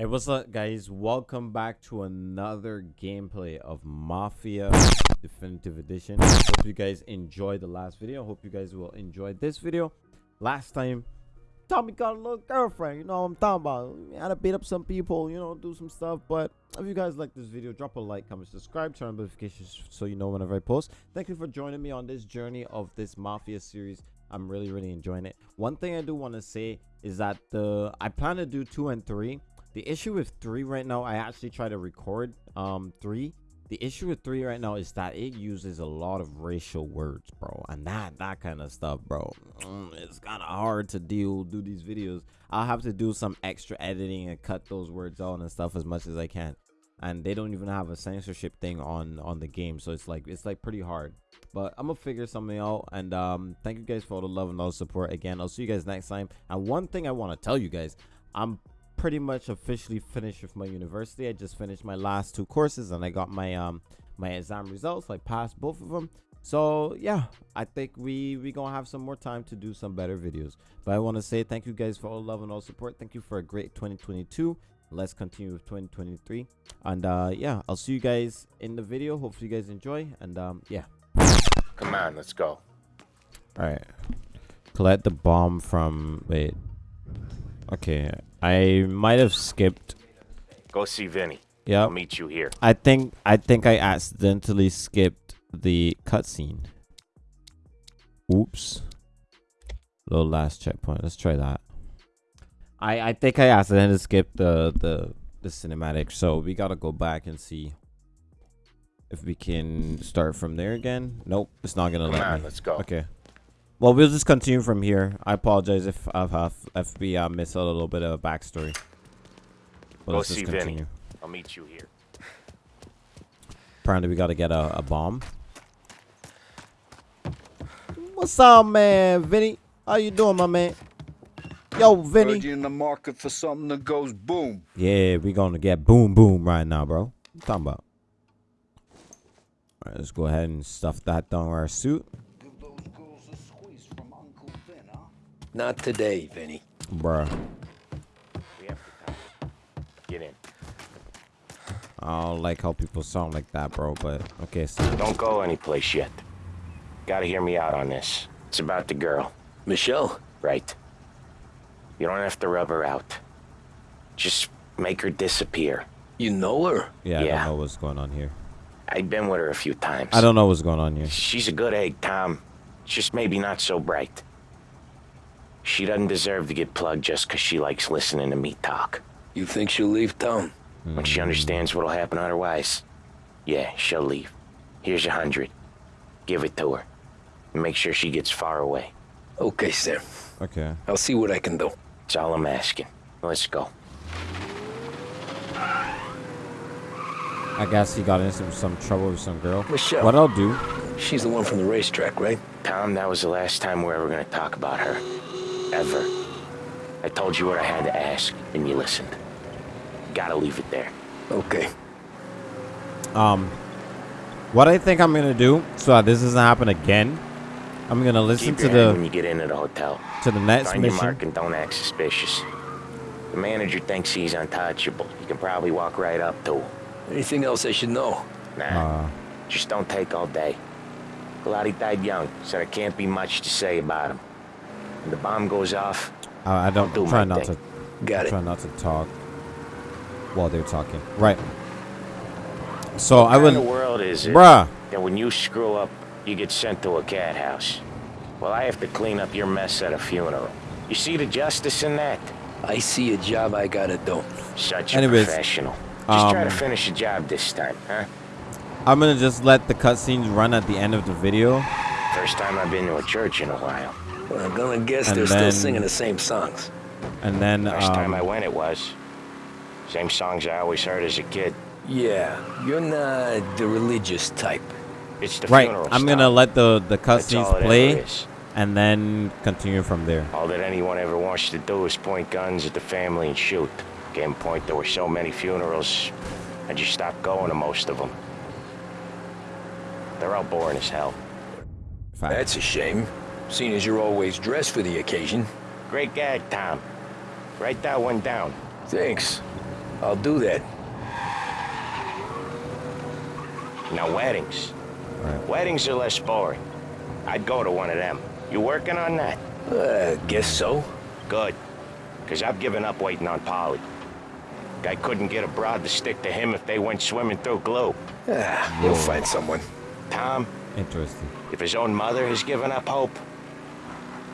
Hey, what's up, guys? Welcome back to another gameplay of Mafia Definitive Edition. Hope you guys enjoyed the last video. Hope you guys will enjoy this video. Last time, Tommy got a little girlfriend. You know what I'm talking about. He had to beat up some people, you know, do some stuff. But if you guys like this video, drop a like, comment, subscribe, turn on notifications so you know whenever I post. Thank you for joining me on this journey of this Mafia series. I'm really, really enjoying it. One thing I do want to say is that the I plan to do two and three the issue with three right now i actually try to record um three. The issue with three right now is that it uses a lot of racial words bro. And that that kind of stuff bro. Mm, it's kind of hard to deal do these videos. I'll have to do some extra editing and cut those words out and stuff as much as i can. And they don't even have a censorship thing on on the game. So it's like it's like pretty hard. But i'm gonna figure something out. And um thank you guys for all the love and all the support. Again i'll see you guys next time. And one thing i want to tell you guys i'm pretty much officially finished with my university. I just finished my last two courses and I got my um my exam results. I passed both of them. So yeah, I think we we gonna have some more time to do some better videos. But I want to say thank you guys for all love and all support. Thank you for a great 2022. Let's continue with 2023. And uh yeah, I'll see you guys in the video. Hopefully you guys enjoy. And um yeah. Come on, let's go. All right. Collect the bomb from wait. Okay, I might have skipped. Go see Vinny. Yeah. I'll meet you here. I think I think I accidentally skipped the cutscene. Oops. Little last checkpoint. Let's try that. I I think I accidentally skipped the the the cinematic, so we gotta go back and see if we can start from there again. Nope, it's not gonna Come let on, me. let's go. Okay. Well, we'll just continue from here. I apologize if I've have if we uh, missed out a little bit of a backstory. But Go let's just continue. Vinny. I'll meet you here. Apparently, we got to get a, a bomb. What's up, man, Vinny? How you doing, my man? Yo, Heard Vinny. you in the market for something that goes boom. Yeah, we gonna get boom boom right now, bro. What you talking about? All right, let's go ahead and stuff that down our suit, Not today, Vinny. bruh. We have to. Get in. I don't like how people sound like that, bro. But okay, so Don't go anyplace yet. Gotta hear me out on this. It's about the girl, Michelle? right? You don't have to rub her out. Just make her disappear. You know her? yeah, yeah. I don't know what's going on here. I've been with her a few times. I don't know what's going on here. She's a good egg, Tom. Just maybe not so bright. She doesn't deserve to get plugged just 'cause she likes listening to me talk. You think she'll leave town? When she understands what'll happen otherwise, yeah, she'll leave. Here's a hundred. Give it to her. And make sure she gets far away. Okay, Sam. Okay. I'll see what I can do. That's all I'm asking. Let's go. I guess he got into some trouble with some girl. Michelle. What I'll do? She's the one from the racetrack, right? Tom, that was the last time we're ever gonna talk about her. Ever. I told you what I had to ask, and you listened. Gotta leave it there. Okay. Um, what I think I'm gonna do so that this doesn't happen again, I'm gonna listen Keep to your head when the you get into the hotel. to the next Find your mission. mark and don't act suspicious. The manager thinks he's untouchable. You can probably walk right up to him. Anything else I should know? Nah, Uh, just don't take all day. Glad he died young, so there can't be much to say about him. When the bomb goes off, I, I don't do try my not thing. to Got it. try not to talk while they're talking. Right. So I would, kind of world is it bruh. that when you screw up, you get sent to a cat house? Well, I have to clean up your mess at a funeral. You see the justice in that? I see a job I gotta do. Such a Anyways, professional. Just try to um, finish the job this time, huh? I'm gonna just let the cutscenes run at the end of the video. First time I've been to a church in a while. Well, I'm gonna guess And they're then- still singing the same songs. And then Last time I um, went, it was. Same songs I always heard as a kid. Yeah, you're not the religious type. It's the right, funeral I'm style. gonna let the the That's cutscenes play and then continue from there. All that anyone ever wants to do is point guns at the family and shoot. Game point, there were so many funerals, I just stopped going to most of them. They're all boring as hell. Fact. That's a shame, seeing as you're always dressed for the occasion. Great gag, Tom. Write that one down. Thanks. I'll do that. Now, weddings. Right. Weddings are less boring. I'd go to one of them. You working on that? Uh, guess so. Good. Because I've given up waiting on Paulie. Guy couldn't get a broad to stick to him if they went swimming through glue. Ah, you'll find someone. Tom, Interesting. if his own mother has given up hope,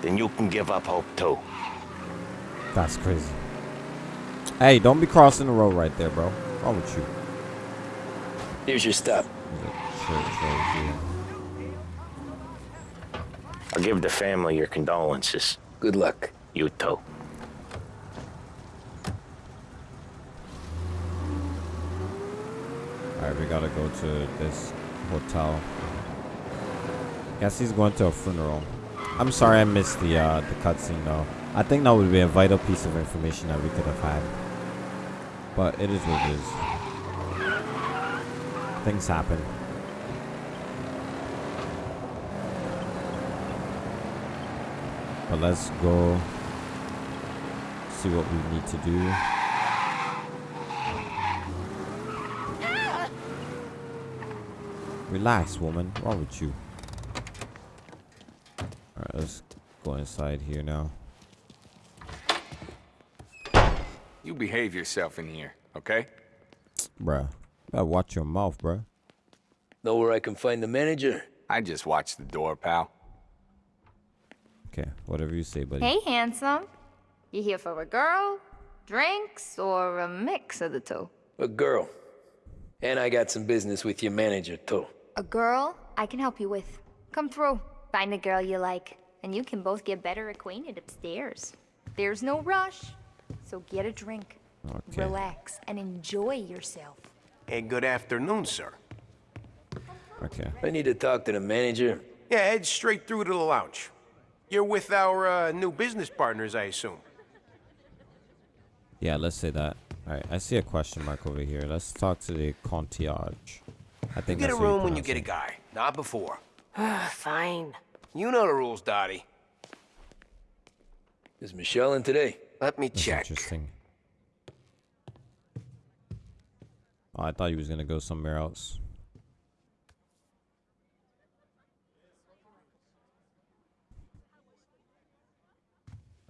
then you can give up hope too. That's crazy. Hey, don't be crossing the road right there, bro. What's wrong with you? Here's your stop. There's a church right. I'll give the family your condolences. Good luck. You too. Alright, we gotta go to this hotel. Guess he's going to a funeral. I'm sorry I missed the uh the cutscene though. I think that would be a vital piece of information that we could have had. But it is what it is. Things happen. But let's go see what we need to do. Relax, woman. Wrong with you? Alright, let's go inside here now. You behave yourself in here, okay? Bruh. Gotta watch your mouth, bruh. Know where I can find the manager? I just watch the door, pal. Okay, whatever you say, buddy. Hey, handsome. You here for a girl, drinks, or a mix of the two? A girl. And I got some business with your manager, too. A girl I can help you with. Come through. Find a girl you like, and you can both get better acquainted upstairs. There's no rush, so get a drink, Okay. relax, and enjoy yourself. Hey, good afternoon, sir. Okay. I need to talk to the manager. Yeah, head straight through to the lounge. You're with our uh, new business partners, I assume. Yeah, let's say that. Alright, I see a question mark over here. Let's talk to the concierge. I think You think get a room when you pronounce get a guy, not before. Fine. You know the rules, Dottie. Is Michelle in today? Let me That's check. interesting. Oh, I thought he was gonna go somewhere else.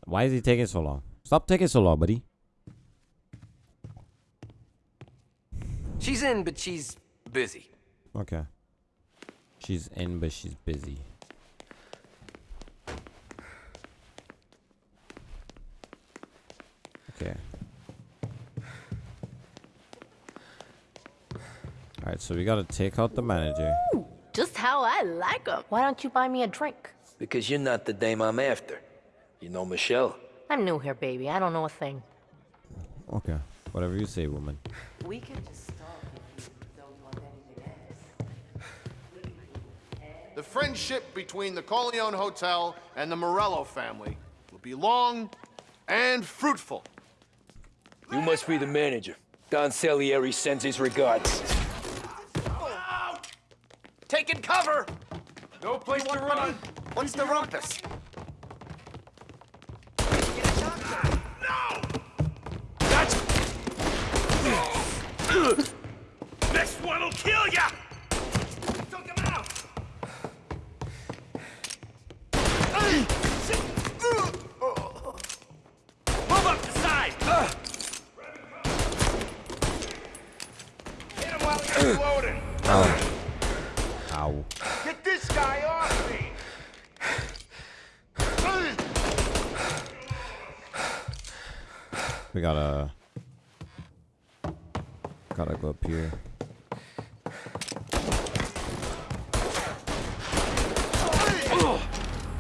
Why is he taking so long? Stop taking so long, buddy. She's in, but she's busy. Okay. She's in, but she's busy. Okay. Alright, so we gotta take out the manager. Just how I like 'em. Why don't you buy me a drink? Because you're not the dame I'm after. You know Michelle? I'm new here, baby. I don't know a thing. Okay. Whatever you say, woman. We can just stop if you don't want anything else. The friendship between the Corleone Hotel and the Morello family will be long and fruitful. You must be the manager. Don Salieri sends his regards. Taking cover! No place to run. What's the rumpus? Ah, no! That's... Next one'll kill ya! Took him out! Move up the side! Hit him while he's loading! Ow. Get this guy off me! We gotta... Gotta go up here.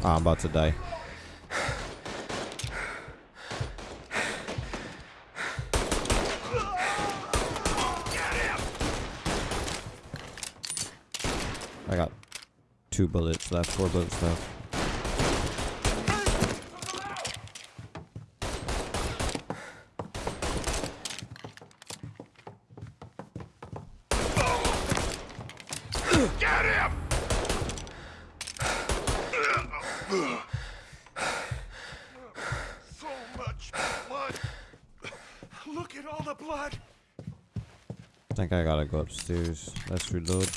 Ah, I'm about to die. I got two bullets left, four bullets left. Get him! So much blood. Look at all the blood. I think I gotta go upstairs. Let's reload.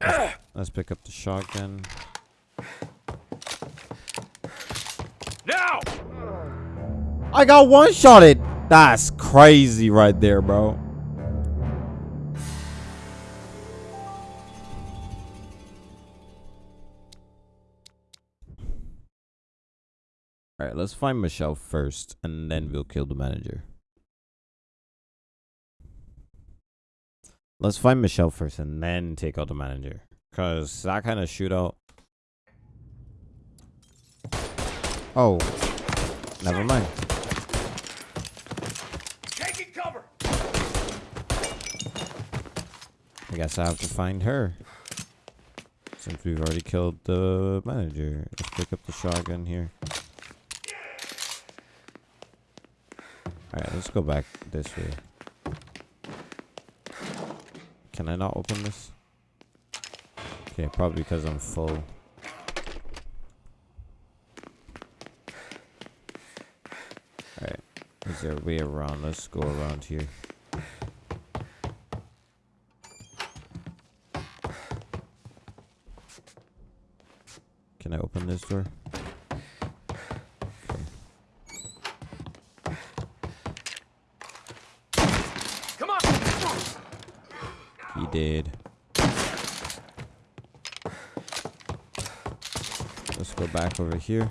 Let's, let's pick up the shotgun. Now! I got one shotted. That's crazy right there, bro. All right, let's find Michelle first, and then we'll kill the manager. Let's find Michelle first, and then take out the manager. Cause that kind of shootout. Oh, never mind. Taking cover! I guess I have to find her. Since we've already killed the manager. Let's pick up the shotgun here. Alright, let's go back this way. Can I not open this? Okay, probably because I'm full. Alright, is there a way around? Let's go around here. Can I open this door? Okay. Come on! He did. Let's go back over here.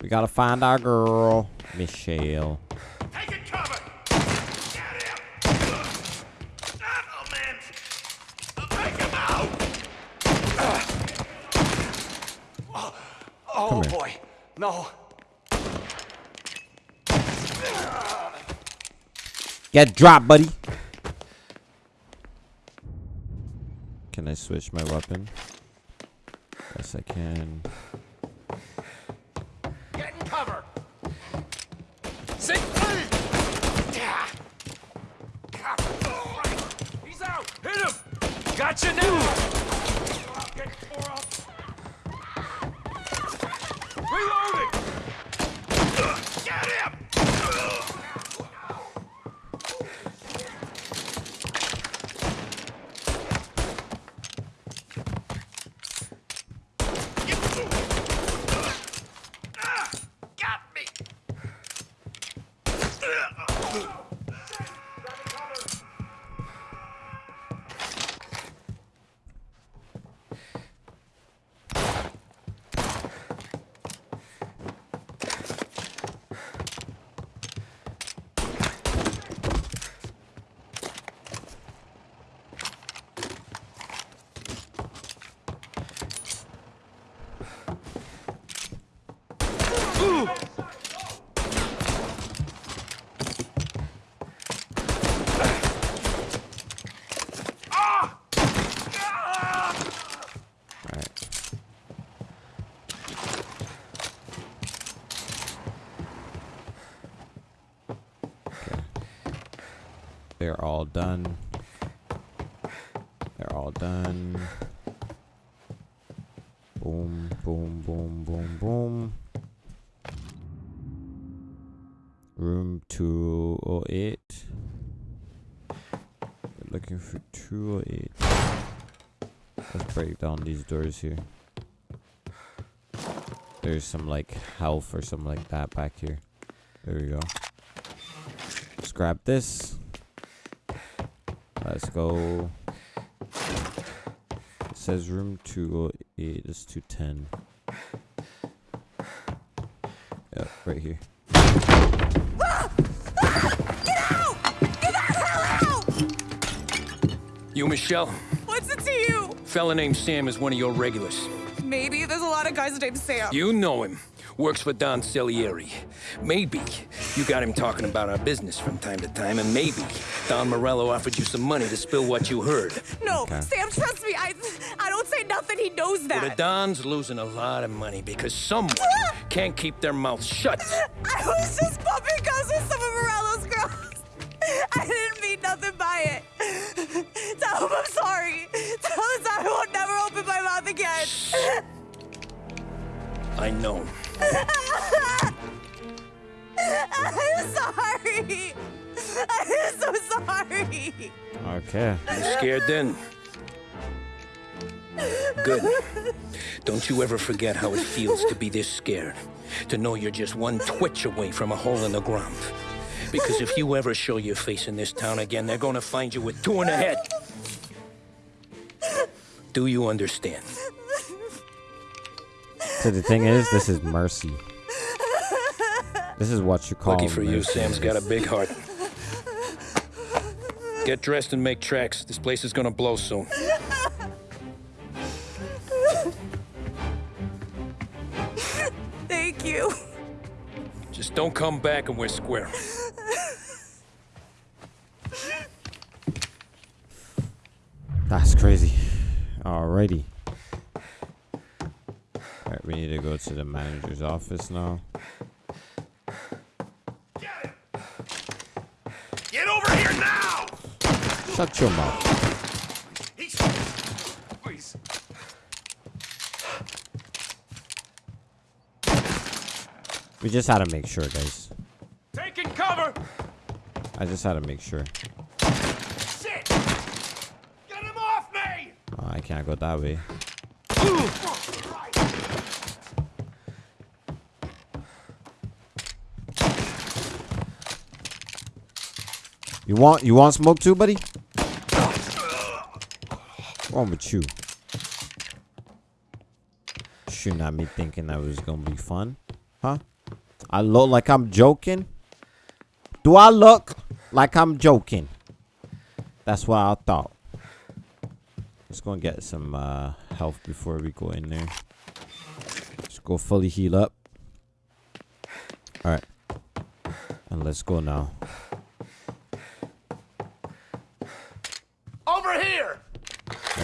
We gotta find our girl, Michelle. Get him! Man! Take him out! Oh boy. No. Get dropped, buddy. Switch my weapon? Yes, I can. Get in cover! Sit! Yeah. He's out! Hit him! Gotcha now! Get tore up! Reloading! Get him! Ah, Got me! Alright. Okay. They're all done. They're all done. Boom, boom, boom, boom, boom. Room 208. We're looking for 208. Let's break down these doors here. There's some like health or something like that back here. There we go. Let's grab this. Let's go. It says room 208. It's 210. Yep, right here. You, Michelle? What's it to you? Fella named Sam is one of your regulars. Maybe there's a lot of guys named Sam. You know him. Works for Don Salieri. Maybe you got him talking about our business from time to time, and maybe Don Morello offered you some money to spill what you heard. No, Okay. Sam, trust me. I I don't say nothing. He knows Well, the that. Don's losing a lot of money because someone can't keep their mouth shut. I was just bumping guns with some of Morello's girls. I didn't mean nothing by it. Tell him I'm sorry. Tell him I won't never open my mouth again. I know. I'm sorry. I'm so sorry. Okay. You scared then? Good. Don't you ever forget how it feels to be this scared. To know you're just one twitch away from a hole in the ground. Because if you ever show your face in this town again, they're gonna find you with two in the head. Do you understand? So the thing is, this is mercy. This is what you call Lucky for you. Sam's got a big heart. Get dressed and make tracks. This place is gonna blow soon. Thank you. Just don't come back and we're square. That's crazy. Alrighty. Alright, we need to go to the manager's office now. Get over here now! Shut your mouth. Please. We just had to make sure, guys. Taking cover! I just had to make sure. Shit! Get him off me! Oh, I can't go that way. You want you want smoke too, buddy? Wrong with you? Shooting at me thinking that was gonna be fun. Huh? I look like I'm joking? Do I look like I'm joking? That's what I thought. Let's go and get some uh, health before we go in there. Let's go fully heal up. Alright. And let's go now. Over here! Let's go. Sons of... Can get all of us!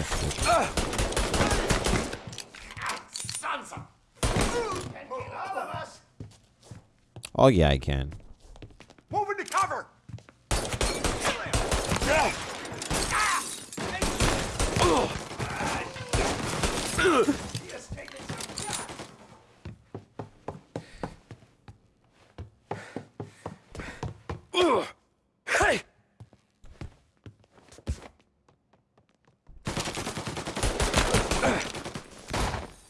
Oh yeah, I can. Move into cover! Hey!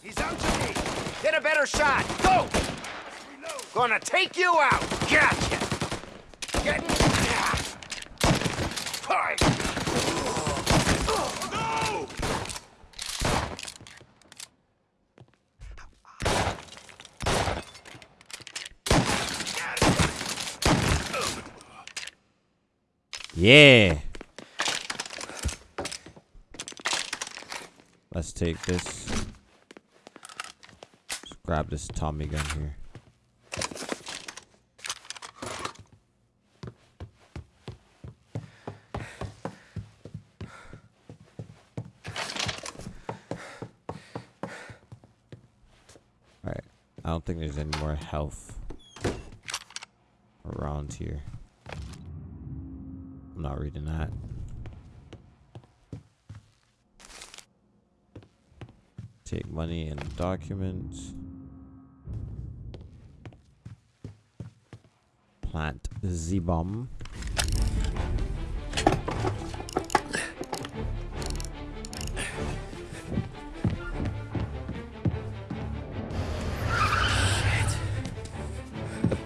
He's out to me. Get a better shot. Go! Gonna take you out. Gotcha. Getting... Hi. No! Yeah. Let's take this. Let's grab this Tommy gun here. Alright. I don't think there's any more health around here. I'm not reading that. Take money and documents. Plant Z-bomb.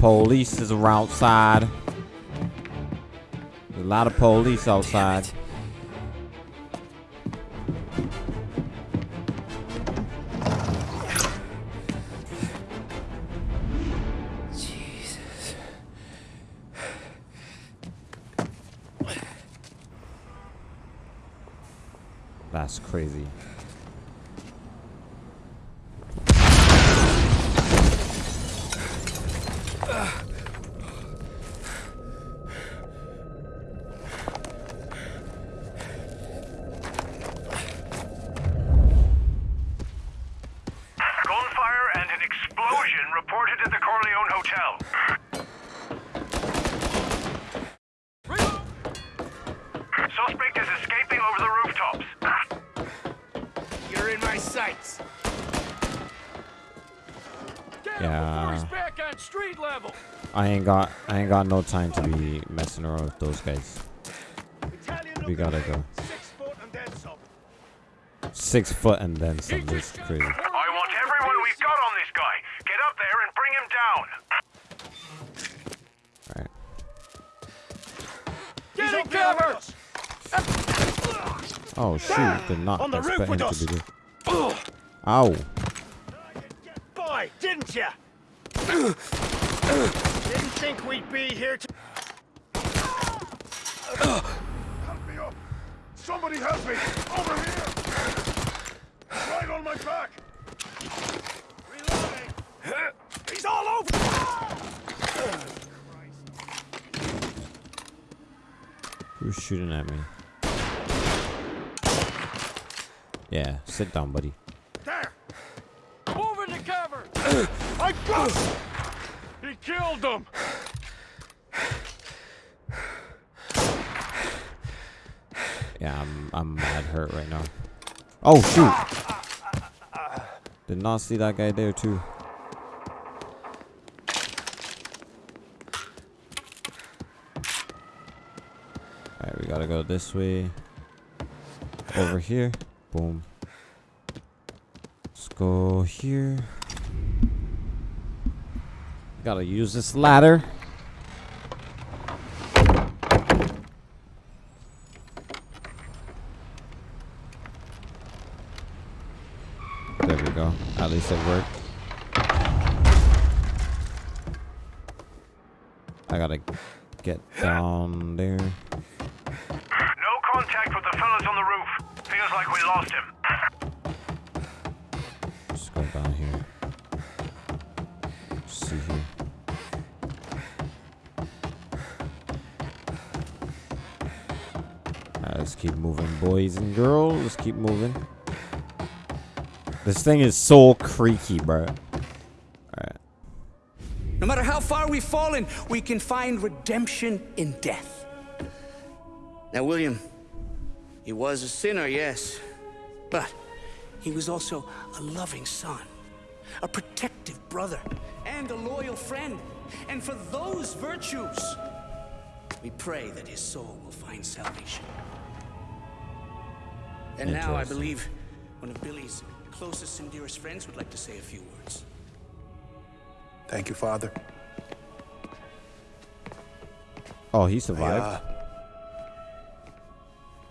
Police is outside. There's a lot of police outside. I ain't got I ain't got no time to be messing around with those guys. We gotta go. Six foot and then some. This is crazy. I want everyone we've got on this guy. Get up there and bring him down. Alright. Get him covered. Oh shoot! Did not On the roof expect him with to us. be there. Ow! Be here to. Help me up! Somebody help me! Over here! Right on my back! Reloading. He's all over. Who's shooting at me? Yeah, sit down, buddy. There. Move into cover. I got. He killed them. Yeah, I'm I'm mad hurt right now. Oh shoot! Did not see that guy there too. Alright, we gotta go this way. Over here. Boom. Let's go here. Gotta use this ladder. There we go. At least it worked. I gotta get down there. No contact with the fellas on the roof. Feels like we lost him. Just go down here. see here. Alright, let's keep moving, boys and girls. Let's keep moving. This thing is so creaky, bro. Alright. No matter how far we've fallen, we can find redemption in death. Now, William, he was a sinner, yes, but he was also a loving son, a protective brother, and a loyal friend. And for those virtues, we pray that his soul will find salvation. And now I believe one of Billy's closest and dearest friends would like to say a few words. Thank you, Father. Oh, he I, survived. uh,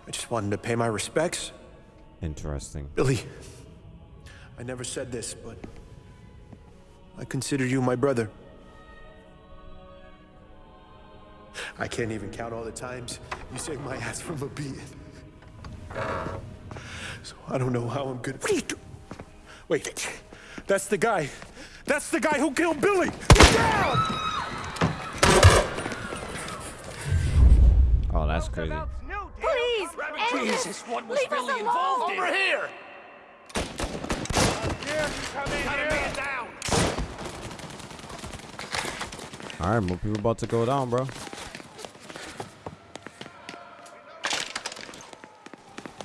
I just wanted to pay my respects. Interesting. Billy, I never said this, but I consider you my brother. I can't even count all the times you saved my ass from a beating. So I don't know how I'm gonna. What are you do? Wait, that's the guy. That's the guy who killed Billy. Down! Oh, that's crazy. Please, end Jesus, what was Leave us Billy alone. involved in? Over here! Come in Got a here. man down! Alright, more people about to go down, bro.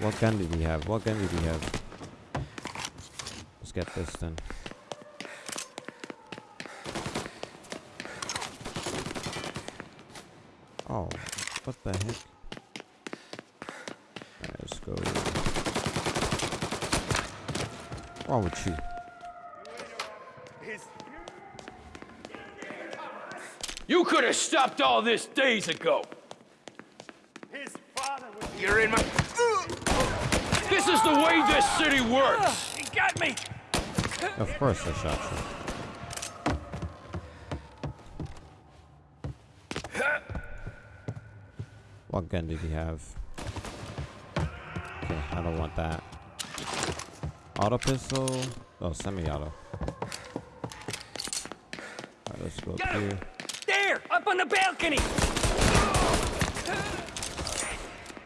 What gun did he have? What gun did he have? Let's get this then. Oh, what the heck? Alright, let's go. What's wrong with you? You could have stopped all this days ago. His father was You're in my... This is the way this city works. He got me. Of course I shot you. What gun did he have? Okay, I don't want that. Auto pistol? Oh, semi-auto. Alright, let's go up here. There, up on the balcony.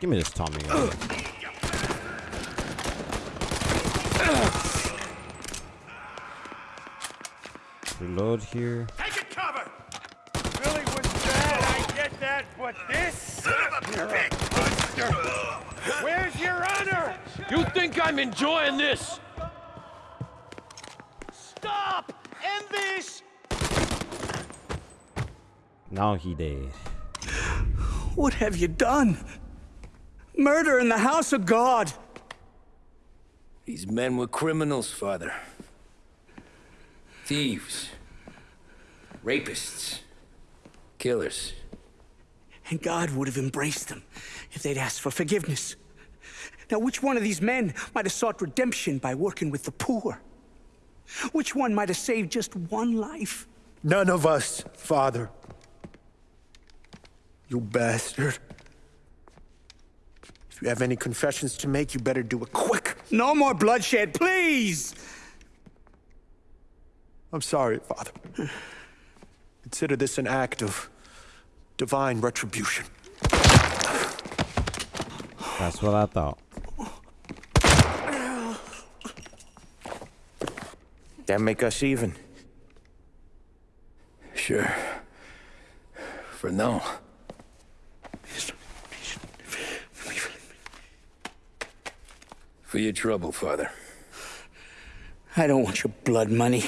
Give me this Tommy gun. Reload here. Take a cover. Billy was bad, I get that, but this? You're a buster. Where's your honor? You think I'm enjoying this? Stop! End this! Now he did. What have you done? Murder in the house of God. These men were criminals, Father. Thieves. Rapists. Killers. And God would have embraced them if they'd asked for forgiveness. Now, which one of these men might have sought redemption by working with the poor? Which one might have saved just one life? None of us, Father. You bastard. If you have any confessions to make, you better do it quick. No more bloodshed, please! I'm sorry, Father. Consider this an act of divine retribution. That's what I thought. That make us even? Sure. For now. For your trouble, Father. I don't want your blood money.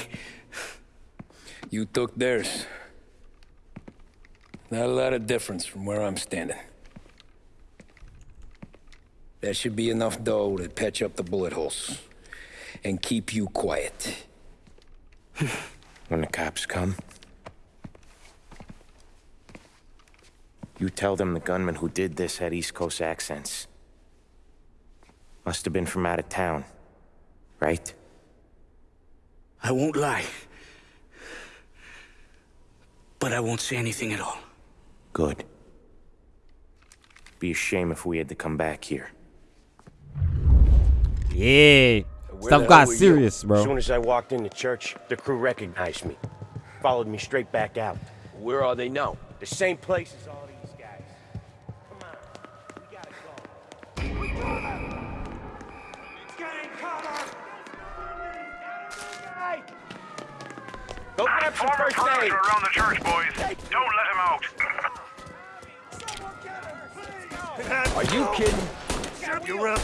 You took theirs. Not a lot of difference from where I'm standing. That should be enough dough to patch up the bullet holes. And keep you quiet. When the cops come, you tell them the gunman who did this had East Coast accents. Must have been from out of town, right? I won't lie. But I won't say anything at all. Good. Be a shame if we had to come back here. Yeah. Where Stuff got hell were you? serious, bro. As soon as I walked into church, the crew recognized me. Followed me straight back out. Where are they now? The same place as all these guys. Come on, we gotta go. Getting cover! Hey! Go grab some Former first aid! around the church, boys. Don't let him out. Are you kidding? Got you up.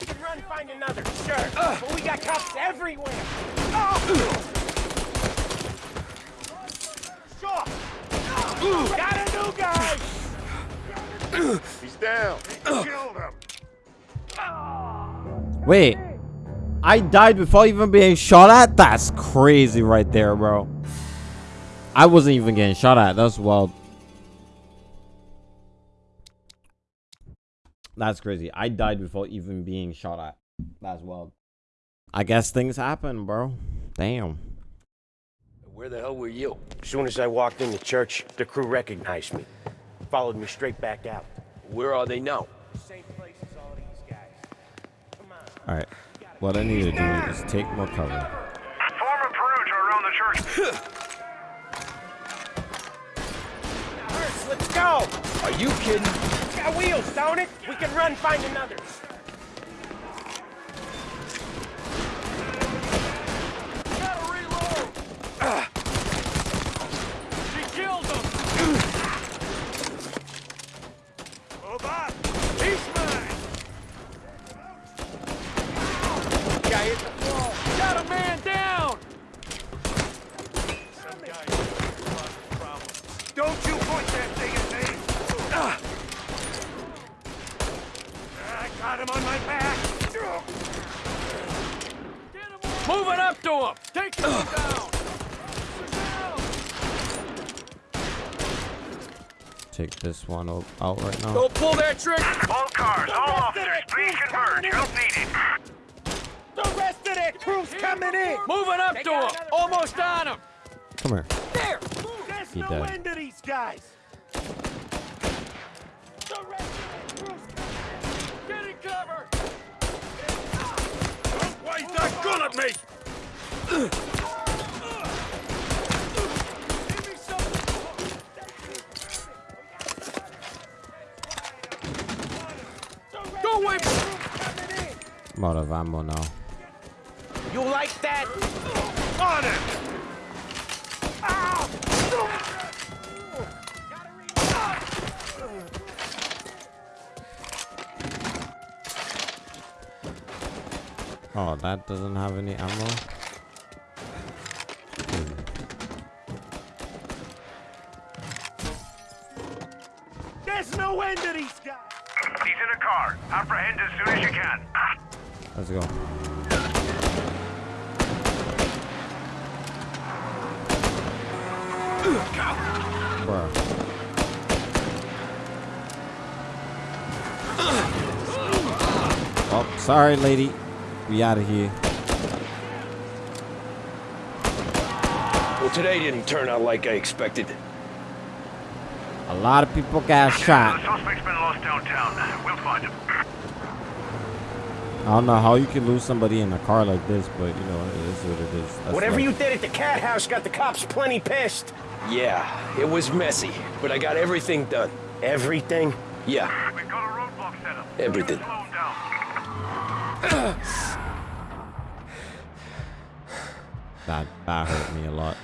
We can run find another, sure. Uh. but we got cops everywhere. Oh! Sure. Got a new guy! He's down. Killed him. Wait. I died before even being shot at? That's crazy right there, bro. I wasn't even getting shot at. That's wild. That's crazy. I died before even being shot at. That's wild. I guess things happen, bro. Damn. Where the hell were you? As soon as I walked into the church, the crew recognized me. Followed me straight back out. Where are they now? Same place as all these guys. Alright. What I need to do is take more cover. Former perimeter around the church. let's go! Are you kidding? It's got wheels, don't it? We can run find another. Gotta reload! She killed him! Move up. He's mine! Guy hit the floor. Got a man down! Some guy causing problems. Don't you point that thing at me. Ah. I got him on my back. Moving up to him! Take him down! Take this one o- out right now. Don't pull that trigger! All cars, all officers, please converge. Help needed. The rest of that crew's coming in. Moving up They to him! Almost on him! Come here. There. There's He no dead. end to these guys. The rest of that crew's coming in. Getting cover! Don't waste that gun at me some... Go away! I'm out of ammo now. You like that? On it. Oh, that doesn't have any ammo. Let's go. Bruh. Oh, sorry, lady. We out of here. Well, today didn't turn out like I expected. A lot of people got shot. Suspect's been lost downtown. We'll find him. I don't know how you can lose somebody in a car like this, but you know, it is what it is. That's Whatever life. you did at the cat house got the cops plenty pissed. Yeah, it was messy, but I got everything done. Everything? Yeah. We've got a roadblock set up. Everything. Slow him down. That that hurt me a lot.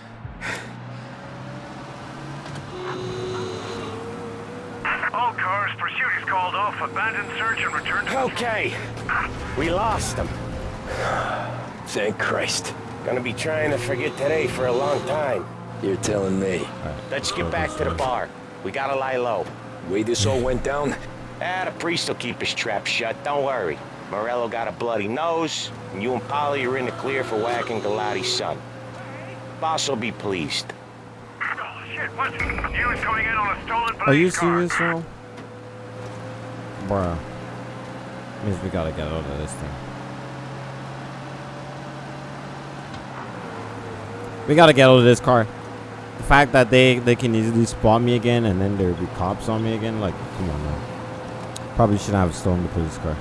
All cars, pursuit is called off. Abandon search and return to... Okay. We lost them. Thank Christ. Gonna be trying to forget today for a long time. You're telling me. Let's get back to the bar. We gotta lie low. Way this all went down? Ah, the priest will keep his trap shut. Don't worry. Morello got a bloody nose, and you and Paulie are in the clear for whacking Galati's son. Boss will be pleased. Are you serious, bro? Bruh. Means we gotta get out of this thing. We gotta get out of this car. The fact that they they can easily spot me again and then there'll be cops on me again, like, come on, man. Probably shouldn't have stolen the police car.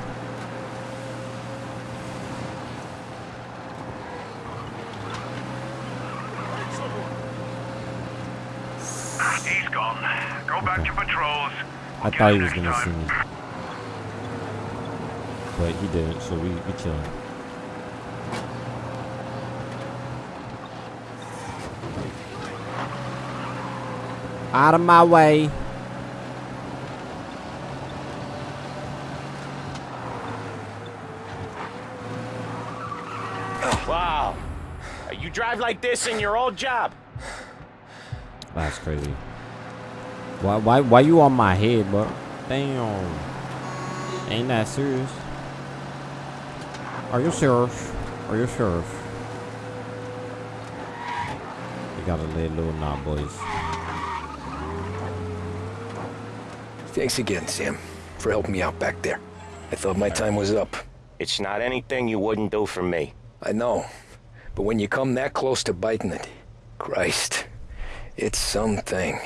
He's gone. Go back to patrols. I thought he was gonna see me. But he didn't, so we, we chilling. Out of my way. Wow. You drive like this in your old job? That's crazy. Why why why you on my head, bro? Damn. Ain't that serious? Are you serious? Are you serious? You gotta lay low now, boys. Thanks again, Sam, for helping me out back there. I thought my time was up. It's not anything you wouldn't do for me. I know. But when you come that close to biting it, Christ, it's something.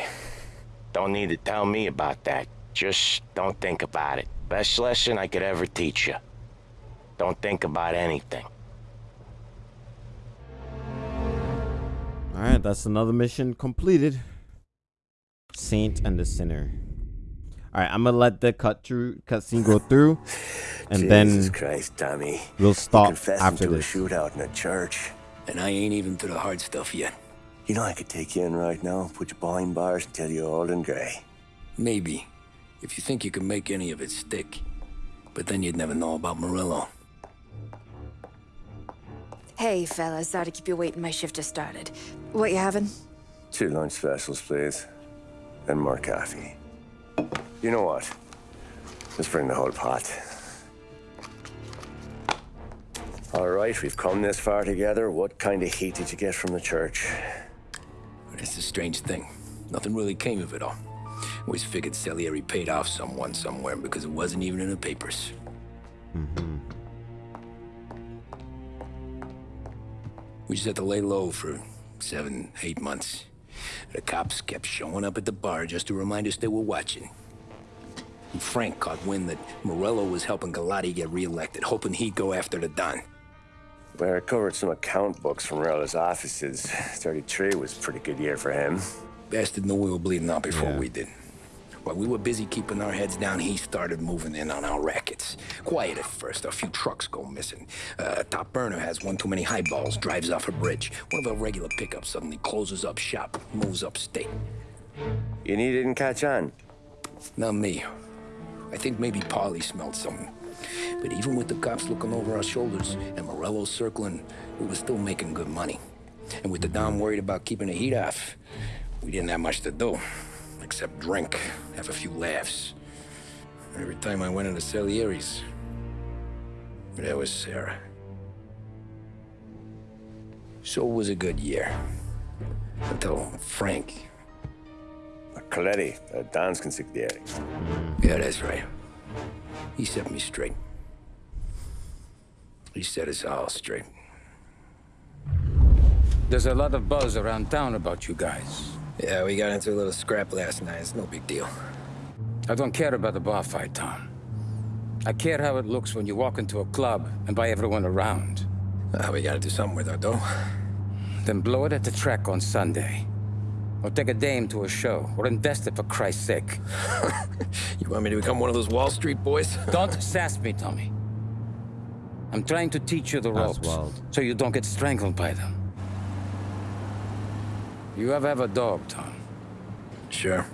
Don't need to tell me about that. Just don't think about it. Best lesson I could ever teach you. Don't think about anything. Alright, that's another mission completed. Saint and the Sinner. Alright, I'm gonna let the cut through cutscene go through. And Jesus then Christ, Tommy. we'll stop confessed after into this. a shootout in a church. And I ain't even to the hard stuff yet. You know I could take you in right now, put you behind bars, and tell you old and grey. Maybe. If you think you can make any of it stick. But then you'd never know about Morello. Hey, fellas. Sorry to keep you waiting. My shift just started. What you having? Two lunch specials, please. And more coffee. You know what? Let's bring the whole pot. All right, we've come this far together. What kind of heat did you get from the church? It's a strange thing. Nothing really came of it all. Always figured Salieri paid off someone somewhere because it wasn't even in the papers. Mm-hmm. We just had to lay low for seven, eight months. The cops kept showing up at the bar just to remind us they were watching. And Frank caught wind that Morello was helping Galati get reelected, hoping he'd go after the Don. Well, I recovered some account books from Rella's offices. 33 was a pretty good year for him. Bastard knew we were bleeding out before we did. While we were busy keeping our heads down, he started moving in on our rackets. Quiet at first, a few trucks go missing. Uh, top burner has one too many highballs, drives off a bridge. One of our regular pickups suddenly closes up shop, moves upstate. And he didn't catch on? Not me. I think maybe Paulie smelled something. But even with the cops looking over our shoulders and Morello circling, we were still making good money. And with the Don worried about keeping the heat off, we didn't have much to do. Except drink, have a few laughs. Every time I went into Salieri's, there was Sarah. So it was a good year. Until Frank. Colletti, uh, Don's consigliere. Yeah, that's right. He set me straight. He set us all straight. There's a lot of buzz around town about you guys. Yeah, we got into a little scrap last night. It's no big deal. I don't care about the bar fight, Tom. I care how it looks when you walk into a club and by everyone around. Uh, we gotta do something with our dough. Then blow it at the track on Sunday. Or take a dame to a show. Or invest it for Christ's sake. you want me to become one of those Wall Street boys? don't sass me, Tommy. I'm trying to teach you the ropes. wild. So you don't get strangled by them. You ever have a dog, Tom? Sure.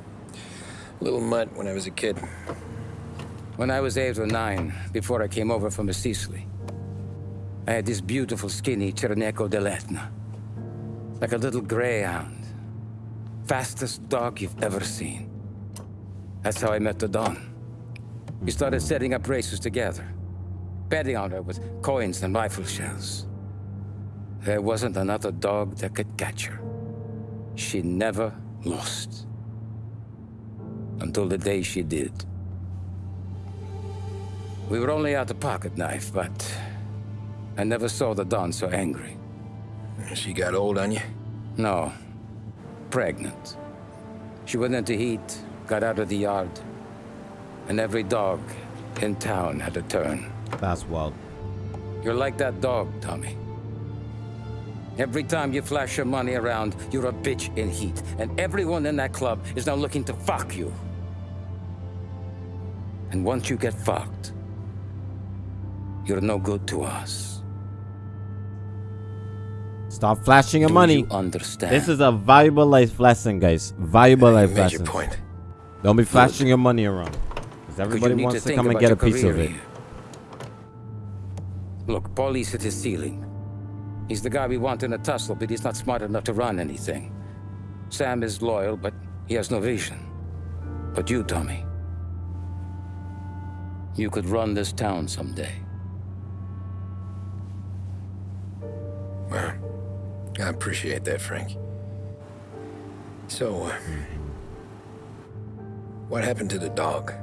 A little mutt when I was a kid. When I was eight or nine, before I came over from Sicily, I had this beautiful, skinny Cirneco dell'Etna. Like a little greyhound. Fastest dog you've ever seen. That's how I met the Don. We started setting up races together. Betting on her with coins and rifle shells. There wasn't another dog that could catch her. She never lost. Until the day she did. We were only out a pocket knife, but I never saw the Don so angry. She got old on you? No. Pregnant. She went into heat, got out of the yard, and every dog in town had a turn. That's wild. You're like that dog, Tommy. Every time you flash your money around, you're a bitch in heat, and everyone in that club is now looking to fuck you. And once you get fucked, you're no good to us. Stop flashing your Do money. you understand? This is a valuable life lesson, guys. Valuable life made your lesson. point. Don't be flashing your money around. Because everybody wants to to come and get a piece of it. here. Look, Paulie's at his ceiling. He's the guy we want in a tussle, but he's not smart enough to run anything. Sam is loyal, but he has no vision. But you, Tommy, you could run this town someday. Well, I appreciate that, Frank. So, uh, what happened to the dog?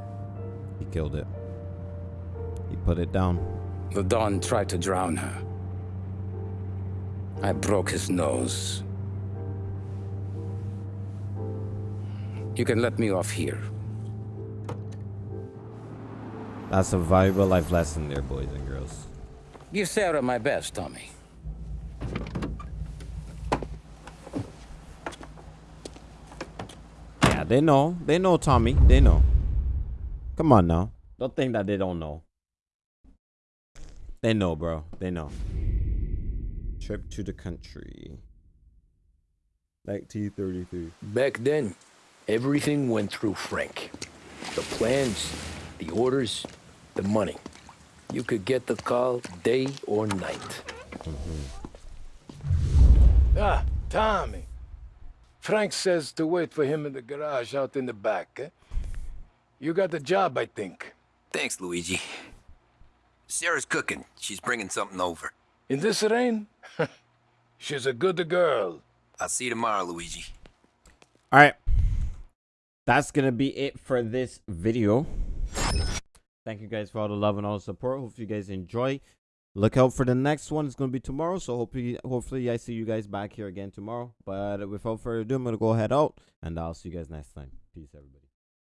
He killed it. He put it down. The Don tried to drown her. I broke his nose. You can let me off here. That's a valuable life lesson there, boys and girls. Give Sarah my best, Tommy. They know. They know, Tommy. They know. Come on now. Don't think that they don't know. They know, bro. They know. Trip to the country. 1933. Back then, everything went through Frank. The plans, the orders, the money. You could get the call day or night. Ah, Tommy. Frank says to wait for him in the garage out in the back, eh? You got the job, I think. Thanks, Luigi. Sarah's cooking. She's bringing something over. In this rain? She's a good girl. I'll see you tomorrow, Luigi. All right. That's going to be it for this video. Thank you guys for all the love and all the support. Hope you guys enjoy. Look out for the next one. It's going to be tomorrow. So hopefully, hopefully I see you guys back here again tomorrow. But without further ado, I'm going to go head out. And I'll see you guys next time. Peace, everybody.